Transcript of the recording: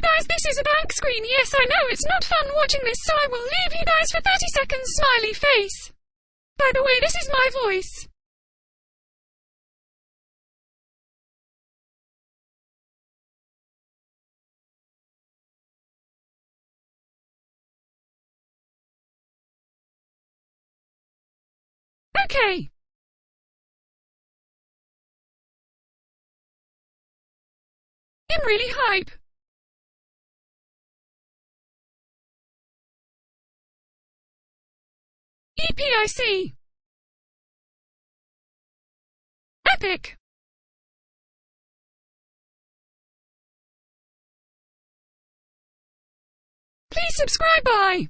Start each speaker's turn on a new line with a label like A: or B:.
A: guys, this is a blank screen. Yes, I know it's not fun watching this, so I will leave you guys for 30 seconds smiley face. By the way, this is my voice. Okay. I'm really hype. EPIC. Epic. Please subscribe, bye.